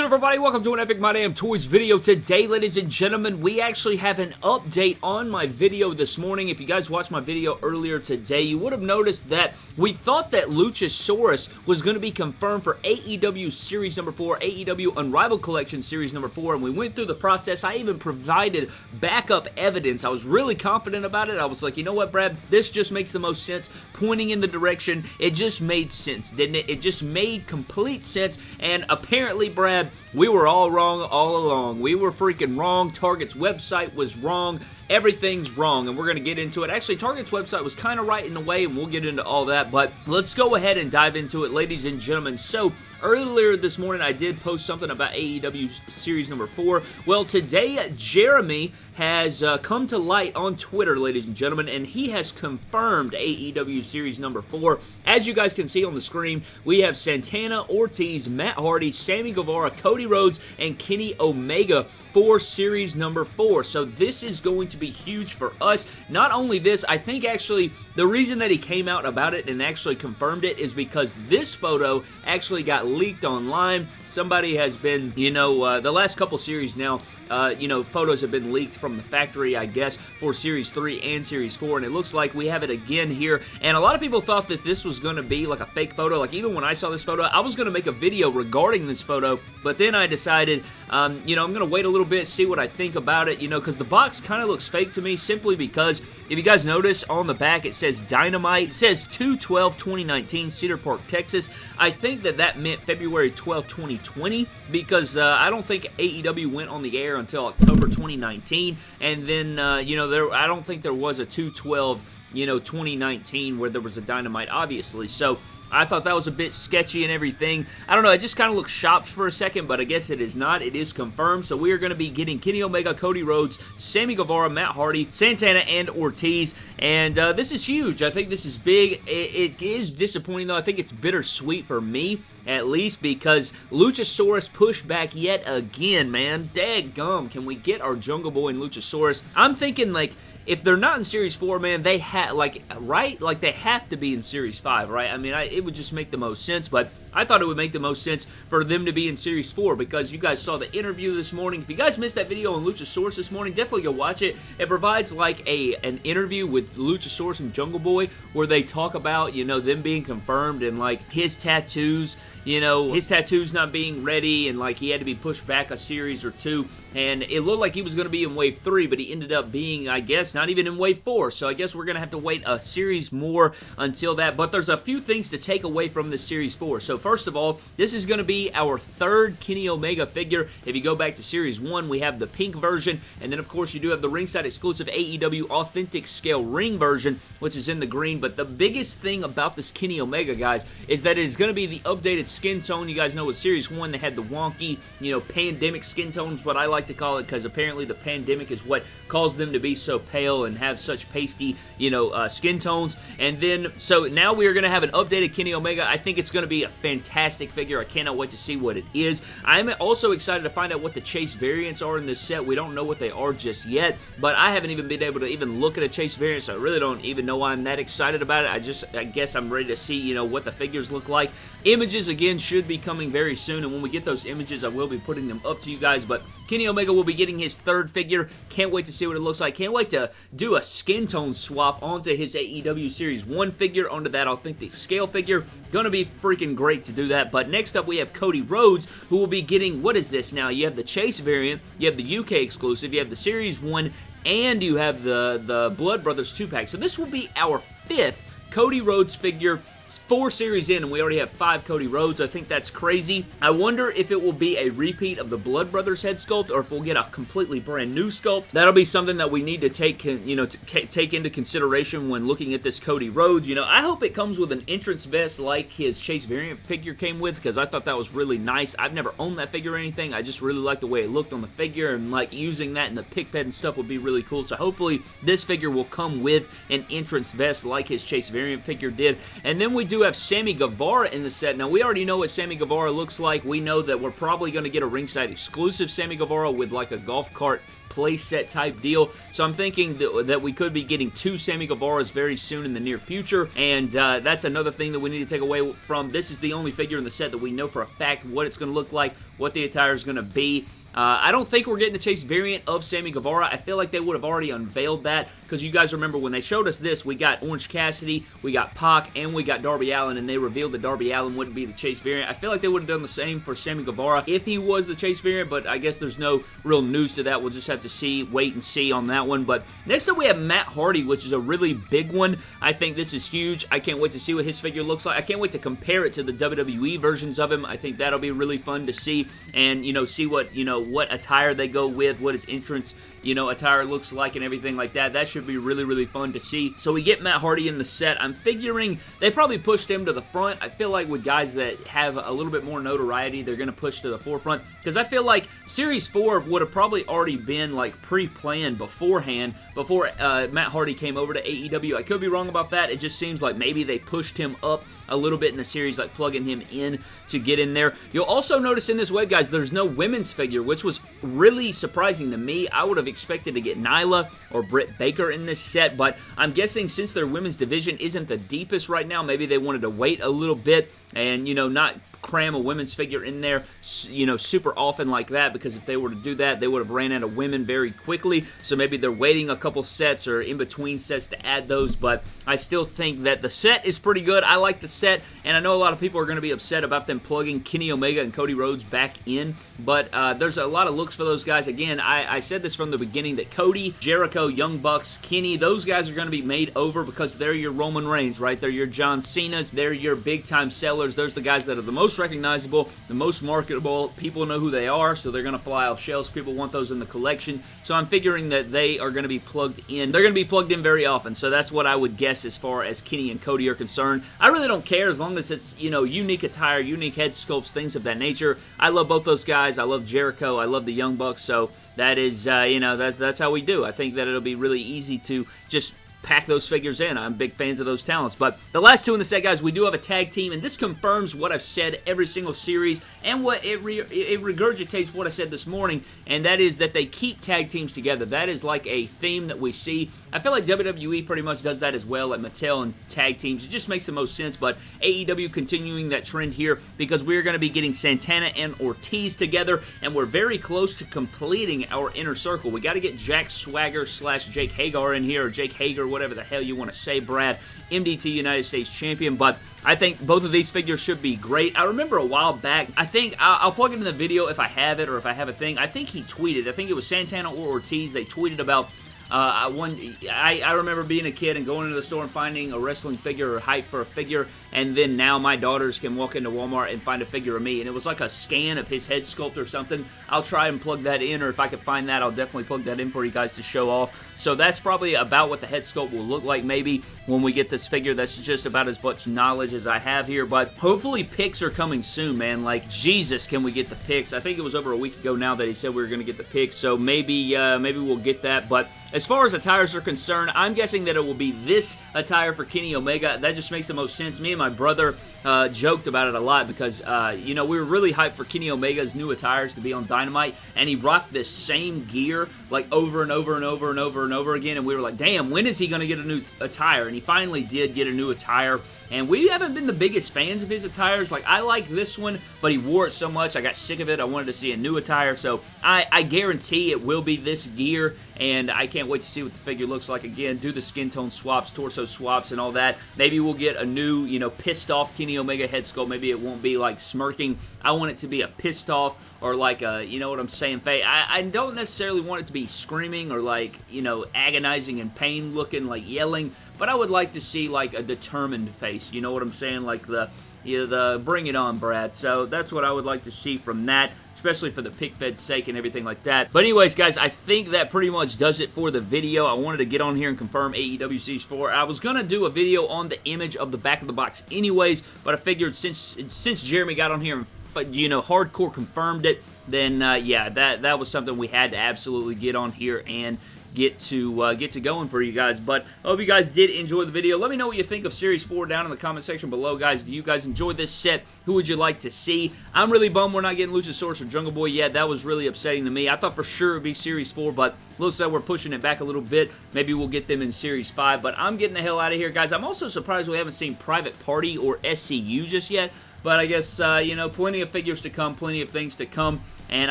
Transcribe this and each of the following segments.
good everybody? Welcome to an Epic My Damn Toys video. Today, ladies and gentlemen, we actually have an update on my video this morning. If you guys watched my video earlier today, you would have noticed that we thought that Luchasaurus was going to be confirmed for AEW Series number 4, AEW Unrivaled Collection Series number 4, and we went through the process. I even provided backup evidence. I was really confident about it. I was like, you know what, Brad? This just makes the most sense. Pointing in the direction, it just made sense, didn't it? It just made complete sense, and apparently, Brad, Brad, we were all wrong all along. We were freaking wrong. Target's website was wrong. Everything's wrong, and we're going to get into it. Actually, Target's website was kind of right in a way, and we'll get into all that, but let's go ahead and dive into it, ladies and gentlemen. So, Earlier this morning, I did post something about AEW Series number 4. Well, today, Jeremy has uh, come to light on Twitter, ladies and gentlemen, and he has confirmed AEW Series number 4. As you guys can see on the screen, we have Santana, Ortiz, Matt Hardy, Sammy Guevara, Cody Rhodes, and Kenny Omega for Series number 4. So this is going to be huge for us. Not only this, I think actually the reason that he came out about it and actually confirmed it is because this photo actually got leaked online. Somebody has been, you know, uh, the last couple series now, uh, you know, photos have been leaked from the factory, I guess, for Series 3 and Series 4, and it looks like we have it again here, and a lot of people thought that this was going to be like a fake photo, like even when I saw this photo, I was going to make a video regarding this photo, but then I decided, um, you know, I'm going to wait a little bit, see what I think about it, you know, because the box kind of looks fake to me, simply because, if you guys notice, on the back it says Dynamite, it says 2-12-2019, Cedar Park, Texas. I think that that meant February 12, 2020, because uh, I don't think AEW went on the air until October 2019, and then, uh, you know, there I don't think there was a 212 you know, 2019 where there was a Dynamite, obviously. So, I thought that was a bit sketchy and everything. I don't know, it just kind of looks shopped for a second, but I guess it is not. It is confirmed, so we are going to be getting Kenny Omega, Cody Rhodes, Sammy Guevara, Matt Hardy, Santana, and Ortiz, and uh, this is huge. I think this is big. It, it is disappointing, though. I think it's bittersweet for me, at least, because Luchasaurus pushed back yet again, man. Dag gum, can we get our Jungle Boy and Luchasaurus? I'm thinking, like, if they're not in Series 4, man, they have, like, right? Like, they have to be in Series 5, right? I mean, I, it would just make the most sense, but I thought it would make the most sense for them to be in Series 4 because you guys saw the interview this morning. If you guys missed that video on Luchasaurus this morning, definitely go watch it. It provides like a an interview with Luchasaurus and Jungle Boy where they talk about, you know, them being confirmed and like his tattoos, you know, his tattoos not being ready and like he had to be pushed back a series or two. And it looked like he was going to be in Wave 3, but he ended up being, I guess, not even in Wave 4, so I guess we're going to have to wait a series more until that, but there's a few things to take away from this Series 4. So first of all, this is going to be our third Kenny Omega figure. If you go back to Series 1, we have the pink version, and then of course you do have the ringside exclusive AEW Authentic Scale ring version, which is in the green, but the biggest thing about this Kenny Omega, guys, is that it is going to be the updated skin tone. You guys know with Series 1, they had the wonky, you know, pandemic skin tones, what I like to call it, because apparently the pandemic is what caused them to be so pale and have such pasty, you know, uh, skin tones. And then, so now we are going to have an updated Kenny Omega. I think it's going to be a fantastic figure. I cannot wait to see what it is. I'm also excited to find out what the Chase variants are in this set. We don't know what they are just yet, but I haven't even been able to even look at a Chase variant, so I really don't even know why I'm that excited about it. I just, I guess I'm ready to see, you know, what the figures look like. Images, again, should be coming very soon, and when we get those images, I will be putting them up to you guys, but Kenny Omega will be getting his third figure. Can't wait to see what it looks like. Can't wait to do a skin tone swap onto his AEW Series 1 figure, onto that authentic scale figure. Gonna be freaking great to do that. But next up, we have Cody Rhodes, who will be getting, what is this now? You have the Chase variant, you have the UK exclusive, you have the Series 1, and you have the, the Blood Brothers 2-pack. So this will be our fifth Cody Rhodes figure four series in and we already have five Cody Rhodes. I think that's crazy. I wonder if it will be a repeat of the Blood Brothers head sculpt or if we'll get a completely brand new sculpt. That'll be something that we need to take, you know, take into consideration when looking at this Cody Rhodes. You know, I hope it comes with an entrance vest like his Chase variant figure came with because I thought that was really nice. I've never owned that figure or anything. I just really like the way it looked on the figure and like using that in the pick pad and stuff would be really cool. So hopefully this figure will come with an entrance vest like his Chase variant figure did. And then we we do have Sammy Guevara in the set. Now, we already know what Sammy Guevara looks like. We know that we're probably going to get a ringside exclusive Sammy Guevara with like a golf cart playset type deal. So I'm thinking that, that, we could be getting two Sammy Guevaras very soon in the near future. And uh, that's another thing that we need to take away from. This is the only figure in the set that we know for a fact what it's going to look like, what the attire is going to be. Uh, I don't think we're getting the Chase variant of Sammy Guevara. I feel like they would have already unveiled that because you guys remember when they showed us this, we got Orange Cassidy, we got Pac, and we got Darby Allin, and they revealed that Darby Allin wouldn't be the Chase variant. I feel like they would have done the same for Sammy Guevara if he was the Chase variant, but I guess there's no real news to that. We'll just have to see, wait and see on that one. But next up we have Matt Hardy, which is a really big one. I think this is huge. I can't wait to see what his figure looks like. I can't wait to compare it to the WWE versions of him. I think that'll be really fun to see and, you know, see what, you know, what attire they go with, what his entrance, you know, attire looks like and everything like that. That should be really, really fun to see. So we get Matt Hardy in the set. I'm figuring they probably pushed him to the front. I feel like with guys that have a little bit more notoriety, they're going to push to the forefront because I feel like Series 4 would have probably already been like pre-planned beforehand before uh, Matt Hardy came over to AEW. I could be wrong about that. It just seems like maybe they pushed him up a little bit in the series, like plugging him in to get in there. You'll also notice in this wave, guys, there's no women's figure, which was really surprising to me. I would have expected to get Nyla or Britt Baker in this set, but I'm guessing since their women's division isn't the deepest right now, maybe they wanted to wait a little bit and, you know, not cram a women's figure in there, you know, super often like that because if they were to do that, they would have ran out of women very quickly. So maybe they're waiting a couple sets or in between sets to add those, but I still think that the set is pretty good. I like the set, and I know a lot of people are going to be upset about them plugging Kenny Omega and Cody Rhodes back in, but uh, there's a lot of looks for those guys. Again, I, I said this from the beginning that Cody, Jericho, Young Bucks, Kenny, those guys are going to be made over because they're your Roman Reigns, right? They're your John Cena's, they're your big-time sellers. Those are the guys that are the most most recognizable, the most marketable. People know who they are, so they're going to fly off shelves. People want those in the collection. So I'm figuring that they are going to be plugged in. They're going to be plugged in very often, so that's what I would guess as far as Kenny and Cody are concerned. I really don't care as long as it's, you know, unique attire, unique head sculpts, things of that nature. I love both those guys. I love Jericho. I love the Young Bucks, so that is, uh, you know, that, that's how we do. I think that it'll be really easy to just pack those figures in. I'm big fans of those talents. But the last two in the set, guys, we do have a tag team, and this confirms what I've said every single series and what it, re it regurgitates what I said this morning, and that is that they keep tag teams together. That is like a theme that we see. I feel like WWE pretty much does that as well, like Mattel and tag teams. It just makes the most sense, but AEW continuing that trend here because we're going to be getting Santana and Ortiz together, and we're very close to completing our inner circle. We got to get Jack Swagger slash Jake Hager in here, or Jake Hager, whatever the hell you want to say, Brad. MDT United States Champion, but I think both of these figures should be great. I remember a while back, I think, I'll, plug it in the video if I have it or if I have a thing. I think he tweeted, I think it was Santana or Ortiz, they tweeted about uh, one, I, I remember being a kid and going into the store and finding a wrestling figure or hype for a figure, and then now my daughters can walk into Walmart and find a figure of me, and it was like a scan of his head sculpt or something. I'll try and plug that in, or if I can find that, I'll definitely plug that in for you guys to show off. So that's probably about what the head sculpt will look like maybe when we get this figure. That's just about as much knowledge as I have here, but hopefully pics are coming soon, man. Like, Jesus, can we get the pics? I think it was over a week ago now that he said we were going to get the pics, so maybe, uh, maybe we'll get that, but as far as attires are concerned, I'm guessing that it will be this attire for Kenny Omega. That just makes the most sense. Me and my brother uh, joked about it a lot because, uh, you know, we were really hyped for Kenny Omega's new attires to be on Dynamite, and he rocked this same gear, like, over and over and over and over and over again, and we were like, damn, when is he going to get a new attire? And he finally did get a new attire, and we haven't been the biggest fans of his attires. Like, I like this one, but he wore it so much, I got sick of it. I wanted to see a new attire, so I, I guarantee it will be this gear, and I can't wait to see what the figure looks like again. Do the skin tone swaps, torso swaps, and all that. Maybe we'll get a new, you know, pissed off Kenny Omega head sculpt. Maybe it won't be like smirking. I want it to be a pissed off or like a, you know what I'm saying, face. I, I don't necessarily want it to be screaming or like, you know, agonizing and pain looking, like yelling, but I would like to see like a determined face. You know what I'm saying? Like the, you know, the bring it on, Brad. So that's what I would like to see from that especially for the pick fed's sake and everything like that. But anyways, guys, I think that pretty much does it for the video. I wanted to get on here and confirm AEW Series 4. I was going to do a video on the image of the back of the box anyways, but I figured since since Jeremy got on here and, you know, hardcore confirmed it, then uh, yeah, that, that was something we had to absolutely get on here and get to uh, get to going for you guys. But I hope you guys did enjoy the video. Let me know what you think of Series 4 down in the comment section below, guys. Do you guys enjoy this set? Who would you like to see? I'm really bummed we're not getting Luchasaurus or Jungle Boy yet. That was really upsetting to me. I thought for sure it would be Series 4, but looks like we're pushing it back a little bit. Maybe we'll get them in Series 5, but I'm getting the hell out of here, guys. I'm also surprised we haven't seen Private Party or SCU just yet. But I guess, uh, you know, plenty of figures to come, plenty of things to come and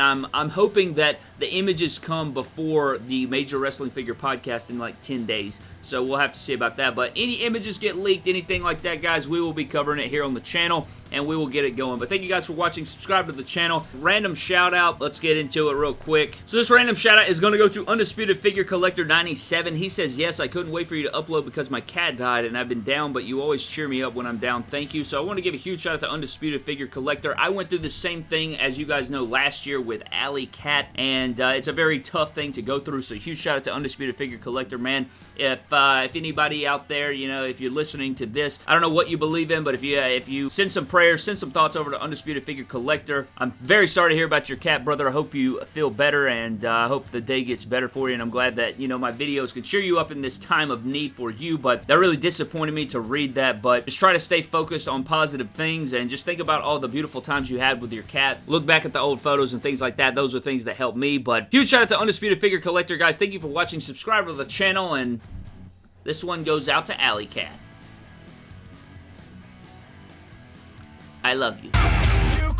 I'm I'm hoping that the images come before the Major Wrestling Figure podcast in like 10 days. So we'll have to see about that. But any images get leaked, anything like that, guys, we will be covering it here on the channel, and we will get it going. But thank you guys for watching. Subscribe to the channel. Random shout out. Let's get into it real quick. So this random shout out is going to go to Undisputed Figure Collector 97. He says, yes, I couldn't wait for you to upload because my cat died and I've been down, but you always cheer me up when I'm down. Thank you. So I want to give a huge shout out to Undisputed Figure Collector. I went through the same thing, as you guys know, last year with Alley Cat, and uh, it's a very tough thing to go through, so huge shout out to Undisputed Figure Collector, man. If uh, if anybody out there, you know, if you're listening to this, I don't know what you believe in, but if you uh, if you send some prayers, send some thoughts over to Undisputed Figure Collector. I'm very sorry to hear about your cat, brother. I hope you feel better, and uh, I hope the day gets better for you, and I'm glad that, you know, my videos can cheer you up in this time of need for you, but that really disappointed me to read that, but just try to stay focused on positive things, and just think about all the beautiful times you had with your cat. Look back at the old photos and things like that. Those are things that help me, but huge shout out to Undisputed Figure Collector, guys. Thank you for watching. Subscribe to the channel, and this one goes out to Alley Cat. I love you. You